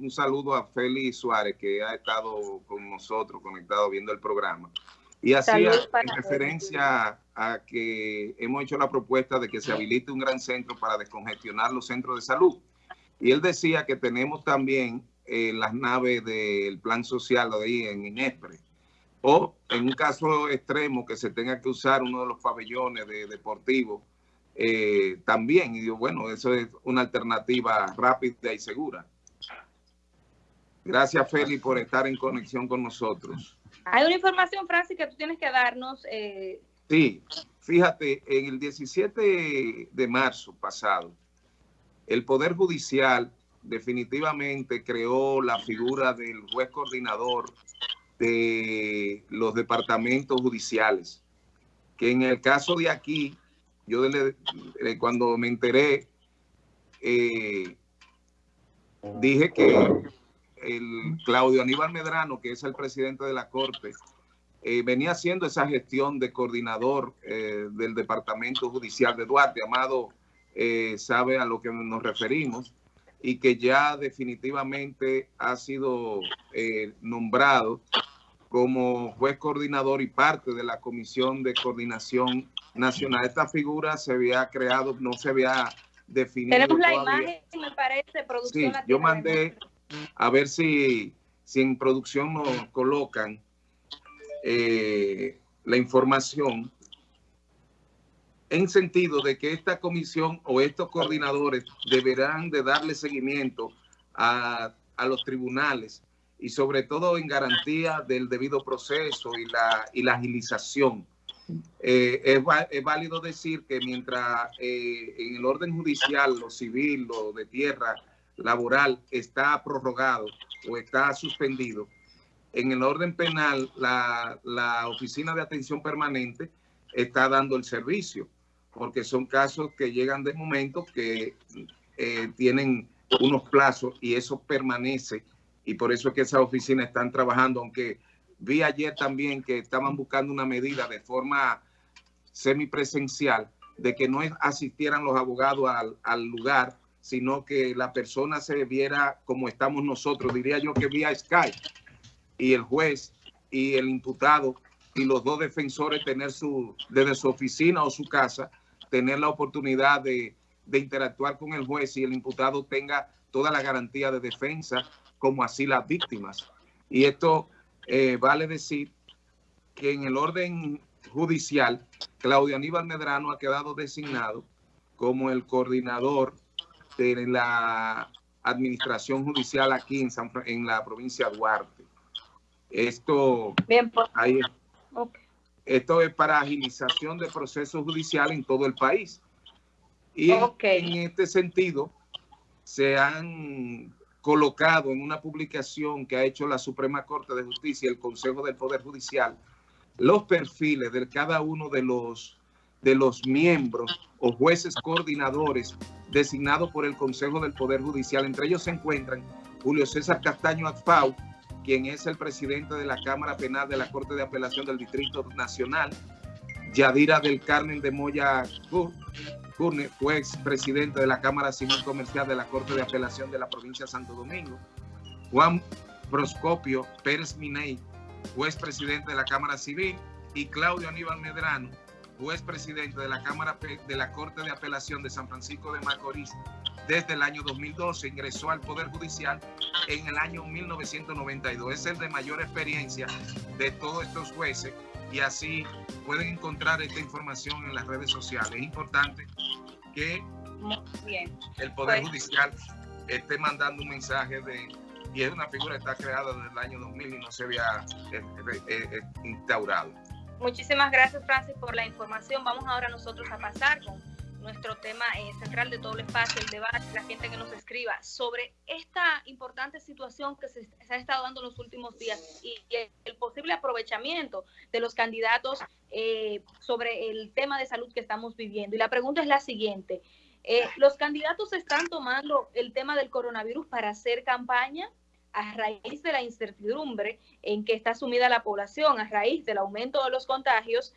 un saludo a Félix Suárez, que ha estado con nosotros, conectado, viendo el programa. Y hacía en referencia a que hemos hecho la propuesta de que se habilite un gran centro para descongestionar los centros de salud. Y él decía que tenemos también eh, las naves del plan social ahí en Inespre. O en un caso extremo que se tenga que usar uno de los pabellones de deportivos eh, también. Y digo, bueno, eso es una alternativa rápida y segura. Gracias, Feli, por estar en conexión con nosotros. Hay una información, Francis, que tú tienes que darnos. Eh... Sí, fíjate, en el 17 de marzo pasado, el Poder Judicial definitivamente creó la figura del juez coordinador de los departamentos judiciales, que en el caso de aquí, yo cuando me enteré, eh, dije que el Claudio Aníbal Medrano, que es el presidente de la Corte, eh, venía haciendo esa gestión de coordinador eh, del Departamento Judicial de Duarte. Amado eh, sabe a lo que nos referimos y que ya definitivamente ha sido nombrado como juez coordinador y parte de la Comisión de Coordinación Nacional. Esta figura se había creado, no se había definido Tenemos la imagen, me parece, producción. Sí, yo mandé a ver si, si en producción nos colocan eh, la información en sentido de que esta comisión o estos coordinadores deberán de darle seguimiento a, los tribunales y sobre todo en garantía del debido proceso y la, y la agilización. Eh, es, válido decir que mientras eh, en el orden judicial, lo civil, lo de tierra, laboral está prorrogado o está suspendido, en el orden penal la, Oficina de Atención Permanente está dando el servicio, porque son casos que llegan de momento que eh, tienen unos plazos y eso permanece y por eso es que esas oficinas están trabajando, aunque vi ayer también que estaban buscando una medida de forma semipresencial de que no asistieran los abogados al lugar sino que la persona se viera como estamos nosotros, diría yo que vía Skype, y el juez y el imputado y los dos defensores tener su, desde su oficina o su casa, tener la oportunidad de, interactuar con el juez y el imputado tenga toda la garantía de defensa, como así las víctimas. Y esto eh, vale decir que en el orden judicial, Claudio Aníbal Medrano ha quedado designado como el coordinador de la administración judicial aquí en, en la provincia de Duarte. Esto, Bien, pues. esto es para agilización de procesos judiciales en todo el país. Y en este sentido, se han colocado en una publicación que ha hecho la Suprema Corte de Justicia y el Consejo del Poder Judicial los perfiles de cada uno de los, de los miembros o jueces coordinadores designado por el Consejo del Poder Judicial. Entre ellos se encuentran Julio César Castaño Atfau, quien es el presidente de la Cámara Penal de la Corte de Apelación del Distrito Nacional, Yadira del Carmen de Moya Curne, juez presidente de la Cámara Civil Comercial de la Corte de Apelación de la Provincia de Santo Domingo, Juan Proscopio Pérez Miney, juez presidente de la Cámara Civil, y Claudio Aníbal Medrano, juez presidente de la Cámara de la Corte de Apelación de San Francisco de Macorís desde el año 2012, ingresó al Poder Judicial en el año 1992. Es el de mayor experiencia de todos estos jueces y así pueden encontrar esta información en las redes sociales. Es importante que el Poder pues Judicial esté mandando un mensaje de y es una figura que está creada desde el año 2000 y no se había eh, eh, eh, instaurado. Muchísimas gracias, Francis, por la información. Vamos ahora nosotros a pasar con nuestro tema eh, central de todo el espacio, el debate, la gente que nos escriba sobre esta importante situación que se, ha estado dando en los últimos días y, el posible aprovechamiento de los candidatos eh, sobre el tema de salud que estamos viviendo. Y la pregunta es la siguiente. Eh, ¿Los candidatos están tomando el tema del coronavirus para hacer campaña? A raíz de la incertidumbre en que está sumida la población, a raíz del aumento de los contagios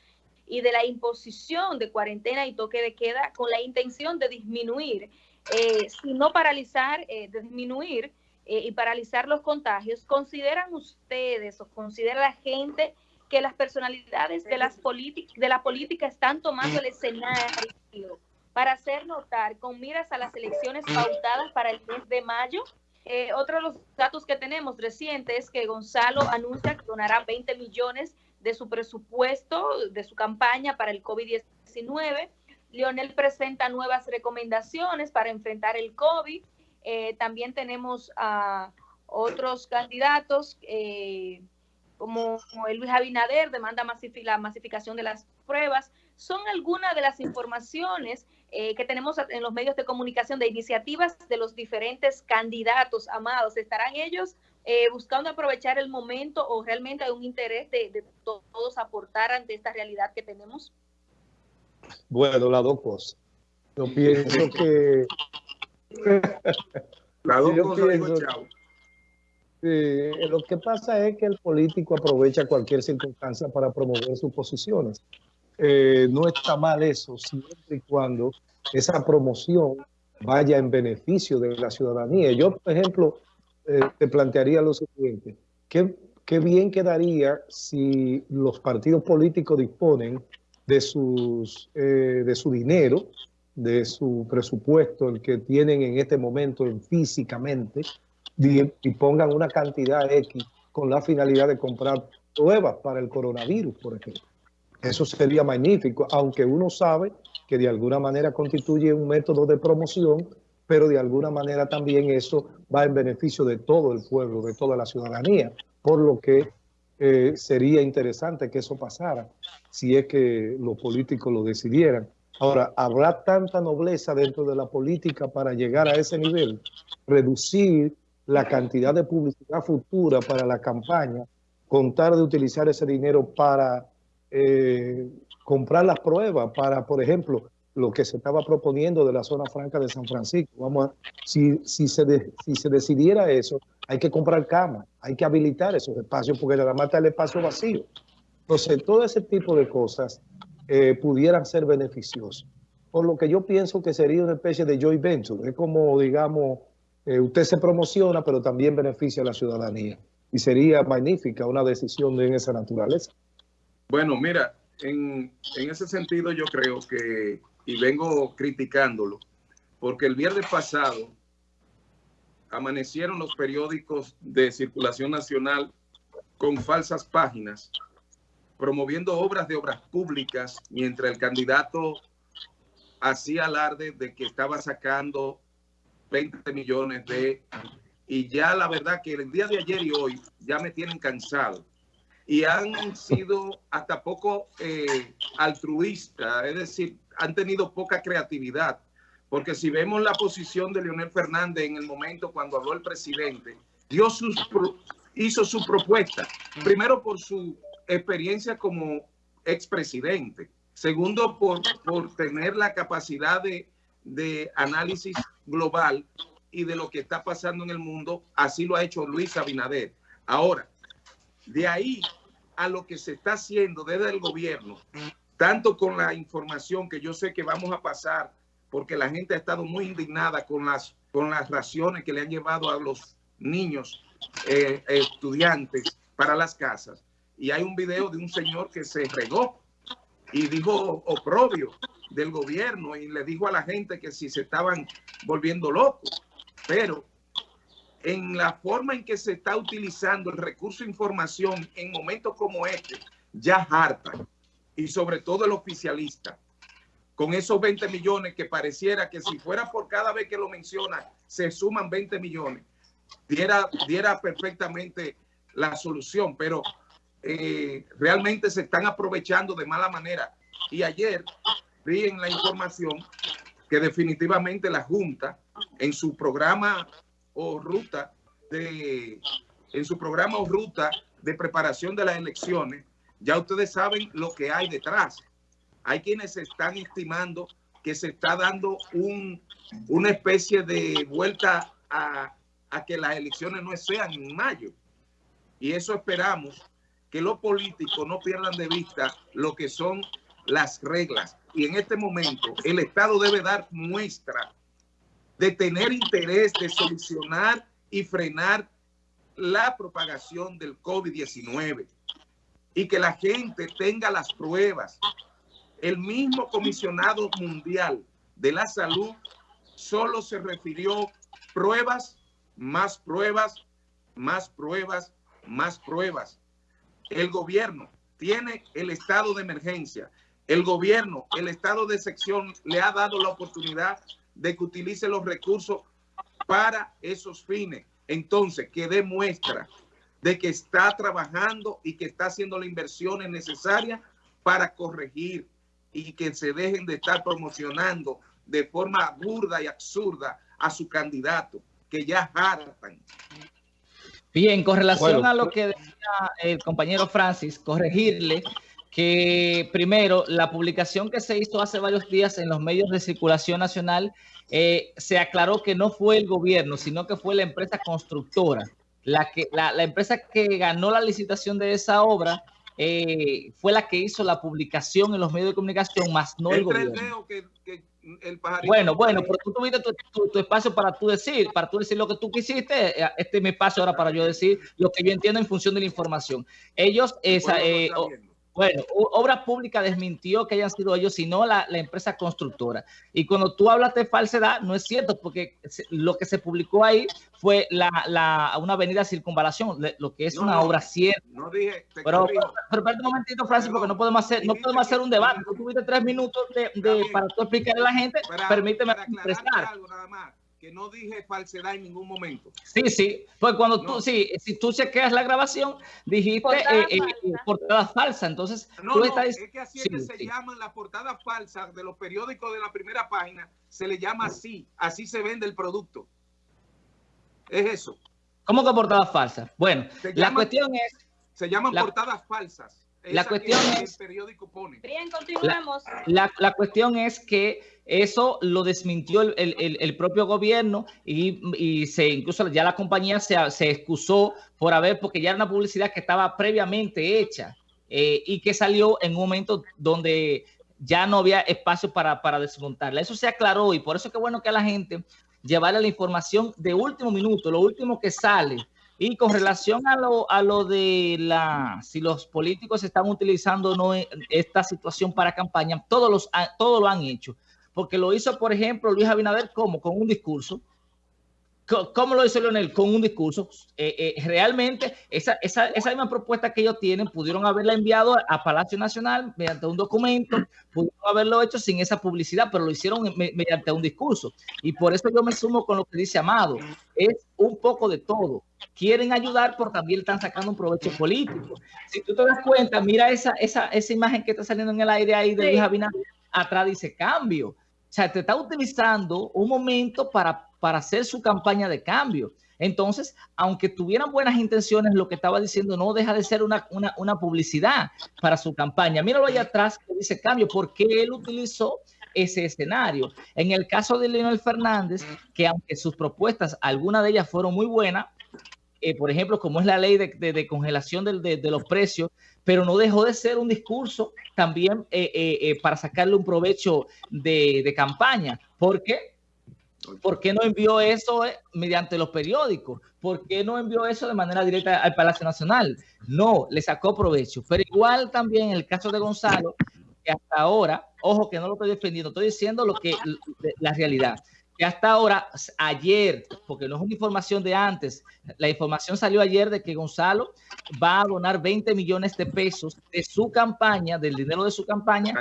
y de la imposición de cuarentena y toque de queda con la intención de disminuir, eh, si no paralizar, eh, de disminuir eh, y paralizar los contagios, ¿consideran ustedes o considera la gente que las personalidades de, las de la política están tomando el escenario para hacer notar con miras a las elecciones pautadas para el mes de mayo? Eh, otro de los datos que tenemos recientes es que Gonzalo anuncia que donará 20 millones de su presupuesto, de su campaña para el COVID-19. Leonel presenta nuevas recomendaciones para enfrentar el COVID. Eh, también tenemos a otros candidatos eh, como, Luis Abinader, demanda la masificación de las pruebas. Son algunas de las informaciones eh, que tenemos en los medios de comunicación de iniciativas de los diferentes candidatos amados. ¿Estarán ellos buscando aprovechar el momento o realmente hay un interés de, de todos aportar ante esta realidad que tenemos? Bueno, las dos cosas. Yo pienso que... las dos cosas, lo que pasa es que el político aprovecha cualquier circunstancia para promover sus posiciones. Eh, no está mal eso, siempre y cuando esa promoción vaya en beneficio de la ciudadanía. Yo, por ejemplo, eh, te plantearía lo siguiente. ¿Qué, ¿Qué bien quedaría si los partidos políticos disponen de, sus, eh, de su dinero, de su presupuesto, el que tienen en este momento físicamente, y, pongan una cantidad X con la finalidad de comprar pruebas para el coronavirus, por ejemplo. Eso sería magnífico, aunque uno sabe que de alguna manera constituye un método de promoción, pero de alguna manera también eso va en beneficio de todo el pueblo, de toda la ciudadanía, por lo que eh, sería interesante que eso pasara, si es que los políticos lo decidieran. Ahora, ¿habrá tanta nobleza dentro de la política para llegar a ese nivel? Reducir la cantidad de publicidad futura para la campaña, contar de utilizar ese dinero para eh, comprar las pruebas, para, por ejemplo, lo que se estaba proponiendo de la zona franca de San Francisco. Vamos a, si, si, se si se decidiera eso, hay que comprar camas, hay que habilitar esos espacios porque nada más está el espacio vacío. Entonces, todo ese tipo de cosas eh, pudieran ser beneficiosas. Por lo que yo pienso que sería una especie de joy venture. Es como, digamos, eh, usted se promociona, pero también beneficia a la ciudadanía. Y sería magnífica una decisión de esa naturaleza. Bueno, mira, en, ese sentido yo creo que, y vengo criticándolo, porque el viernes pasado amanecieron los periódicos de circulación nacional con falsas páginas, promoviendo obras de obras públicas, mientras el candidato hacía alarde de que estaba sacando 20 millones de... Y ya la verdad que el día de ayer y hoy ya me tienen cansado. Y han sido hasta poco eh, altruistas, es decir, han tenido poca creatividad. Porque si vemos la posición de Leonel Fernández en el momento cuando habló el presidente, dio sus, hizo su propuesta, primero por su experiencia como expresidente, segundo por, por tener la capacidad de, de análisis global y de lo que está pasando en el mundo, así lo ha hecho Luis Abinader. Ahora, de ahí a lo que se está haciendo desde el gobierno, tanto con la información que yo sé que vamos a pasar porque la gente ha estado muy indignada con las, con las raciones que le han llevado a los niños eh, estudiantes para las casas. Y hay un video de un señor que se regó y dijo oprobio del gobierno y le dijo a la gente que si se estaban volviendo locos. Pero en la forma en que se está utilizando el recurso de información en momentos como este, ya harta. Y sobre todo el oficialista con esos 20 millones que pareciera que si fuera por cada vez que lo menciona, se suman 20 millones, diera, diera perfectamente la solución, pero eh, realmente se están aprovechando de mala manera. Y ayer vi en la información que definitivamente la Junta en su programa o ruta de en su programa o ruta de preparación de las elecciones, ya ustedes saben lo que hay detrás hay quienes están estimando que se está dando un, una especie de vuelta a, que las elecciones no sean en mayo. Y eso esperamos que los políticos no pierdan de vista lo que son las reglas. Y en este momento el Estado debe dar muestra de tener interés de solucionar y frenar la propagación del COVID-19 y que la gente tenga las pruebas. El mismo comisionado mundial de la salud solo se refirió pruebas, más pruebas, más pruebas, más pruebas. El gobierno tiene el estado de emergencia. El gobierno, el estado de sección le ha dado la oportunidad de que utilice los recursos para esos fines. Entonces, que demuestra de que está trabajando y que está haciendo las inversiones necesarias para corregir y que se dejen de estar promocionando de forma burda y absurda a su candidato, que ya hartan. Bien, con relación a lo pues que decía el compañero Francis, corregirle que primero la publicación que se hizo hace varios días en los medios de circulación nacional eh, se aclaró que no fue el gobierno, sino que fue la empresa constructora. La, que, la, empresa que ganó la licitación de esa obra eh, fue la que hizo la publicación en los medios de comunicación, más no el, gobierno. bueno, bueno, pero tú tuviste tu, espacio para tú decir, para tú decir lo que tú quisiste. Eh, este es mi espacio ahora para yo decir lo que yo entiendo en función de la información. Ellos, esa, eh, bueno, Obra Pública desmintió que hayan sido ellos, sino la, la, empresa constructora. Y cuando tú hablas de falsedad, no es cierto, porque lo que se publicó ahí fue la, la una avenida circunvalación, lo que es una obra cierta. No dije, pero, pero, espérate un momentito, Francis, porque no podemos hacer, no podemos hacer un debate. Tú tuviste tres minutos de, de, para tú explicarle a la gente. permíteme expresar. Algo nada más que no dije falsedad en ningún momento. Sí, sí, pues cuando tú, sí, si tú chequeas la grabación, dijiste portada, eh, eh, falsa, entonces no, tú estás... es que así es que se llaman las portadas falsas de los periódicos de la primera página, se le llama así, así se vende el producto. Es eso. ¿Cómo que portadas falsas? Bueno, la cuestión es... Se llaman portadas falsas. La cuestión es... El periódico pone. Bien, continuemos. La, la cuestión es que eso lo desmintió el, propio gobierno y, se incluso ya la compañía se, se, excusó por haber, porque ya era una publicidad que estaba previamente hecha eh, y que salió en un momento donde ya no había espacio para, para desmontarla. Eso se aclaró y por eso es que bueno que a la gente llevarle la información de último minuto, lo último que sale. Y con relación a lo, a lo de la, si los políticos están utilizando no esta situación para campaña, todos, los, todos lo han hecho porque lo hizo, por ejemplo, Luis Abinader, como Con un discurso. ¿Cómo lo hizo Leonel? Con un discurso. Eh, eh, realmente, esa, esa, esa, misma propuesta que ellos tienen, pudieron haberla enviado a Palacio Nacional mediante un documento, pudieron haberlo hecho sin esa publicidad, pero lo hicieron mediante un discurso. Y por eso yo me sumo con lo que dice Amado. Es un poco de todo. Quieren ayudar, pero también están sacando un provecho político. Si tú te das cuenta, mira esa, esa, esa imagen que está saliendo en el aire ahí de Luis Abinader, atrás dice cambio. O sea, te está utilizando un momento para, para hacer su campaña de cambio. Entonces, aunque tuvieran buenas intenciones, lo que estaba diciendo no deja de ser una, publicidad para su campaña. Míralo allá atrás que dice cambio, porque él utilizó ese escenario. En el caso de Leonel Fernández, que aunque sus propuestas, algunas de ellas fueron muy buenas, eh, por ejemplo, como es la ley de, congelación de, los precios, pero no dejó de ser un discurso también eh, eh, para sacarle un provecho de, campaña. ¿Por qué? ¿Por qué no envió eso mediante los periódicos? ¿Por qué no envió eso de manera directa al Palacio Nacional? No, le sacó provecho. Pero igual también en el caso de Gonzalo, que hasta ahora, ojo que no lo estoy defendiendo, estoy diciendo lo que la realidad que hasta ahora, ayer, porque no es una información de antes, la información salió ayer de que Gonzalo va a donar 20 millones de pesos de su campaña, del dinero de su campaña,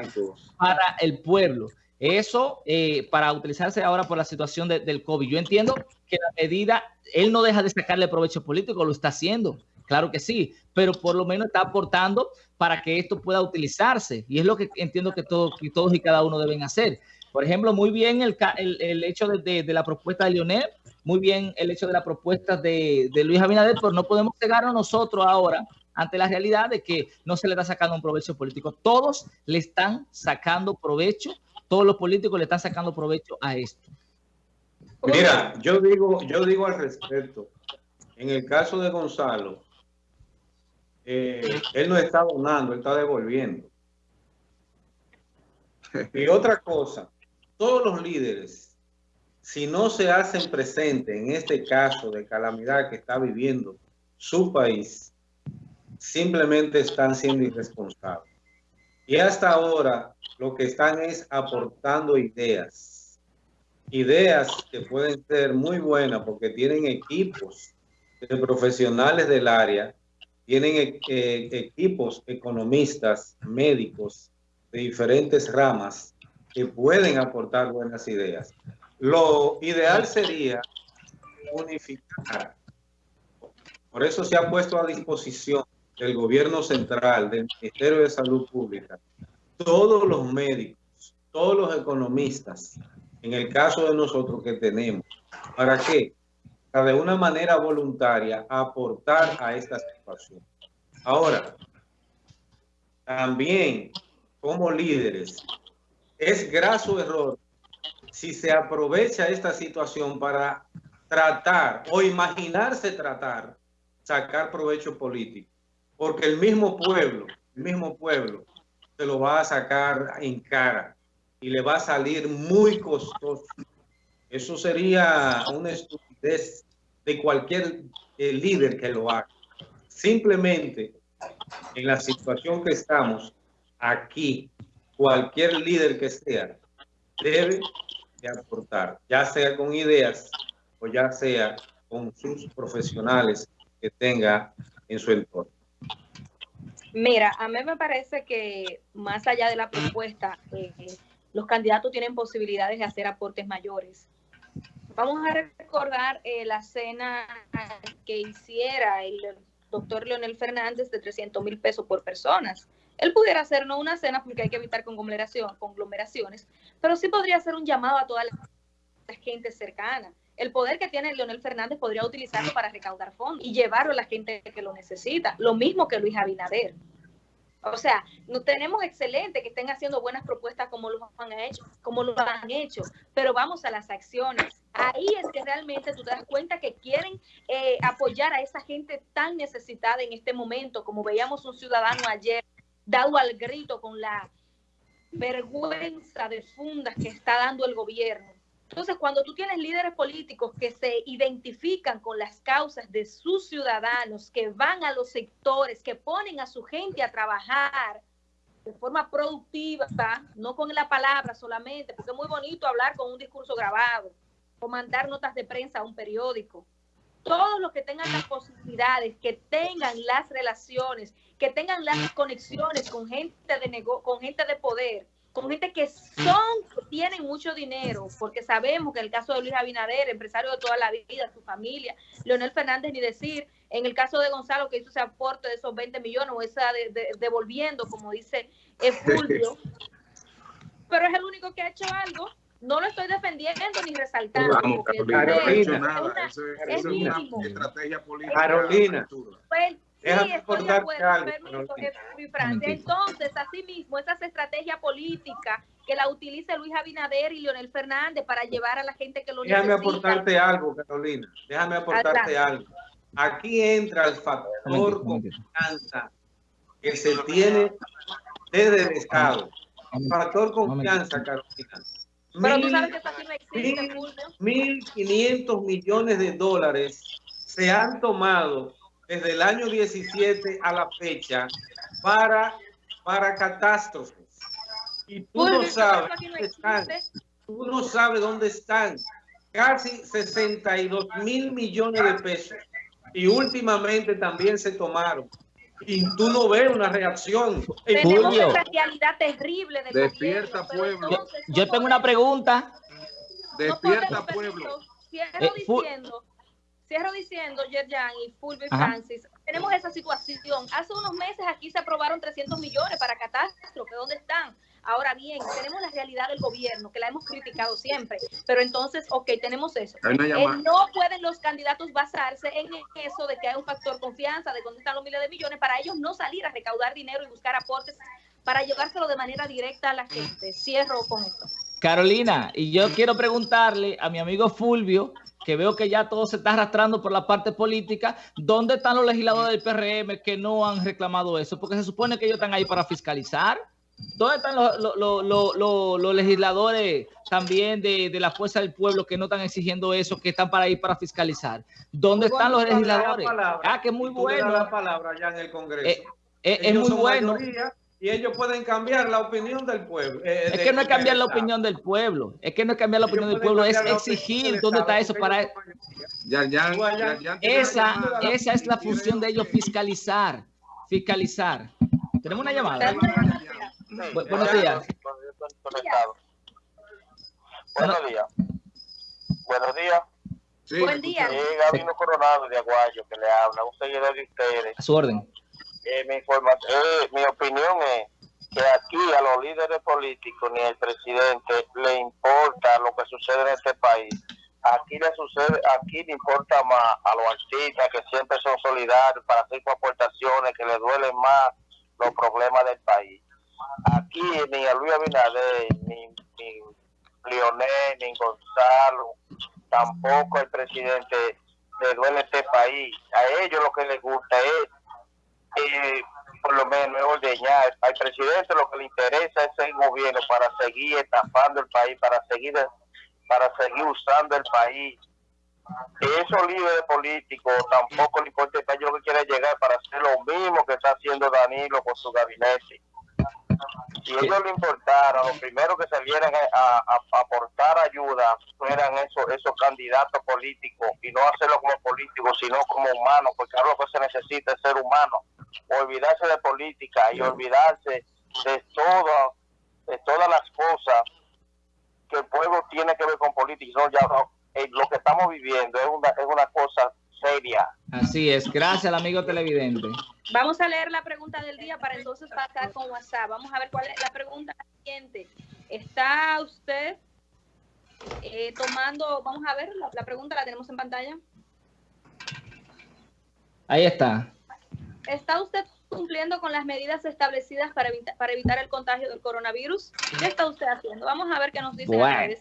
para el pueblo. Eso eh, para utilizarse ahora por la situación del COVID. Yo entiendo que la medida, él no deja de sacarle provecho político, lo está haciendo, claro que sí, pero por lo menos está aportando para que esto pueda utilizarse. Y es lo que entiendo que, todos que todos y cada uno deben hacer. Por ejemplo, muy bien el, el, hecho de, de, la propuesta de Lionel, muy bien el hecho de la propuesta de, de Luis Abinader, pero no podemos a nosotros ahora ante la realidad de que no se le está sacando un provecho político. Todos le están sacando provecho, todos los políticos le están sacando provecho a esto. Mira, yo digo, yo digo al respecto, en el caso de Gonzalo, eh, él no está donando, él está devolviendo. Y otra cosa, todos los líderes si no se hacen presente en este caso de calamidad que está viviendo su país, simplemente están siendo irresponsables. Y hasta ahora lo que están es aportando ideas. Ideas que pueden ser muy buenas porque tienen equipos de profesionales del área, tienen eh, equipos economistas, médicos de diferentes ramas que pueden aportar buenas ideas. Lo ideal sería unificar. Por eso se ha puesto a disposición del gobierno central, del Ministerio de Salud Pública, todos los médicos, todos los economistas, en el caso de nosotros que tenemos, ¿para qué? Para de una manera voluntaria aportar a esta situación. Ahora, también como líderes, es graso error si se aprovecha esta situación para tratar o imaginarse tratar, sacar provecho político. Porque el mismo pueblo, el mismo pueblo, se lo va a sacar en cara y le va a salir muy costoso. Eso sería una estupidez de cualquier eh, líder que lo haga. Simplemente, en la situación que estamos aquí, cualquier líder que sea, debe de aportar, ya sea con ideas o ya sea con sus profesionales que tenga en su entorno. Mira, a mí me parece que más allá de la propuesta, eh, los candidatos tienen posibilidades de hacer aportes mayores. Vamos a recordar eh, la cena que hiciera el doctor Leonel Fernández de 300 mil pesos por personas. Él pudiera hacer no una cena porque hay que evitar conglomeraciones, pero sí podría hacer un llamado a toda la gente cercana el poder que tiene Leonel Fernández podría utilizarlo para recaudar fondos y llevarlo a la gente que lo necesita. Lo mismo que Luis Abinader. O sea, no tenemos excelente que estén haciendo buenas propuestas como lo han hecho, como lo han hecho, pero vamos a las acciones. Ahí es que realmente tú te das cuenta que quieren eh, apoyar a esa gente tan necesitada en este momento, como veíamos un ciudadano ayer dado al grito con la vergüenza de fundas que está dando el gobierno entonces, cuando tú tienes líderes políticos que se identifican con las causas de sus ciudadanos, que van a los sectores, que ponen a su gente a trabajar de forma productiva, no con la palabra solamente, porque es muy bonito hablar con un discurso grabado o mandar notas de prensa a un periódico. Todos los que tengan las posibilidades, que tengan las relaciones, que tengan las conexiones con gente de, con gente de poder, con gente que son, tienen mucho dinero, porque sabemos que en el caso de Luis Abinader, empresario de toda la vida, su familia, Leonel Fernández, ni decir, en el caso de Gonzalo, que hizo ese aporte de esos 20 millones, o esa devolviendo, como dice Fulvio, pero es el único que ha hecho algo. No lo estoy defendiendo ni resaltando. Vamos, Carolina, es, una estrategia política. Carolina. Sí, estoy de acuerdo, Entonces, asimismo, esa estrategia política que la utilice Luis Abinader y Leonel Fernández para llevar a la gente que lo Déjame aportarte algo, Carolina. Déjame aportarte algo. Aquí entra el factor confianza que se tiene desde el Estado. El factor confianza, Carolina. Pero tú sabes que eso aquí no existe, 1.500 millones de dólares se han tomado desde el año 17 a la fecha para, para catástrofes. Y tú no sabes dónde están. Tú no sabes dónde están. Casi 62 mil millones de pesos. Y últimamente también se tomaron. Y tú no ves una reacción. Tenemos una realidad terrible. Despierta, pueblo. Yo, tengo una pregunta. Despierta, pueblo. Cierro eh, diciendo Cierro diciendo, Yerjan y Fulvio Francis, tenemos esa situación. Hace unos meses aquí se aprobaron 300 millones para catástrofe. ¿Dónde están? Ahora bien, tenemos la realidad del gobierno, que la hemos criticado siempre, pero entonces, ok, tenemos eso. Eh, no pueden los candidatos basarse en eso de que hay un factor confianza, de dónde están los miles de millones, para ellos no salir a recaudar dinero y buscar aportes para llevárselo de manera directa a la gente. Cierro con esto. Carolina, y yo quiero preguntarle a mi amigo Fulvio, que veo que ya todo se está arrastrando por la parte política, ¿dónde están los legisladores del PRM que no han reclamado eso? Porque se supone que ellos están ahí para fiscalizar. ¿Dónde están los, los, los, los legisladores también de, de, la fuerza del pueblo que no están exigiendo eso, que están para ir para fiscalizar? ¿Dónde están los legisladores? ah, que es muy bueno. La palabra ya en el Congreso. Eh, eh, es muy bueno. Mayoría, y ellos pueden cambiar la opinión del pueblo. Eh, es que no es cambiar la opinión del pueblo, es que no es cambiar la opinión del pueblo, es exigir dónde está eso para... Ya, ya, esa, esa es la función de ellos, fiscalizar, fiscalizar. Tenemos una llamada. buenos días. Buenos días. Buenos días. Sí. Buen día. Eh, Gabino Coronado de Aguayo que le habla, un seguidor de ustedes. A su orden. Eh, mi, eh, mi opinión es que aquí a los líderes políticos ni al presidente le importa lo que sucede en este país. Aquí le sucede, aquí le importa más a los artistas que siempre son solidarios para hacer aportaciones que le duelen más los problemas del país. Aquí ni a Luis Abinader, ni, ni Lionel, ni Gonzalo, tampoco el presidente le duele este país. A ellos lo que les gusta es eh, por lo menos ordeñar. Al presidente lo que le interesa es el gobierno para seguir estafando el país, para seguir para seguir usando el país. Esos líderes políticos tampoco le importa el país lo que quiere llegar para hacer lo mismo que está haciendo Danilo con su gabinete. Si ellos le importara, lo primero que salieran a, a, aportar ayuda fueran esos, esos candidatos políticos y no hacerlo como políticos, sino como humanos, porque ahora lo que se necesita es ser humano olvidarse de política y olvidarse de todo, de todas las cosas que el pueblo tiene que ver con política. No, ya, eh, lo que estamos viviendo es una, es una cosa seria. Así es, gracias amigo televidente. Vamos a leer la pregunta del día para entonces pasar con WhatsApp. Vamos a ver cuál es la pregunta siguiente. ¿Está usted eh, tomando, vamos a ver, la, la pregunta la tenemos en pantalla? Ahí está. ¿Está usted cumpliendo con las medidas establecidas para, evita para evitar el contagio del coronavirus? ¿Qué está usted haciendo? Vamos a ver qué nos dice bueno.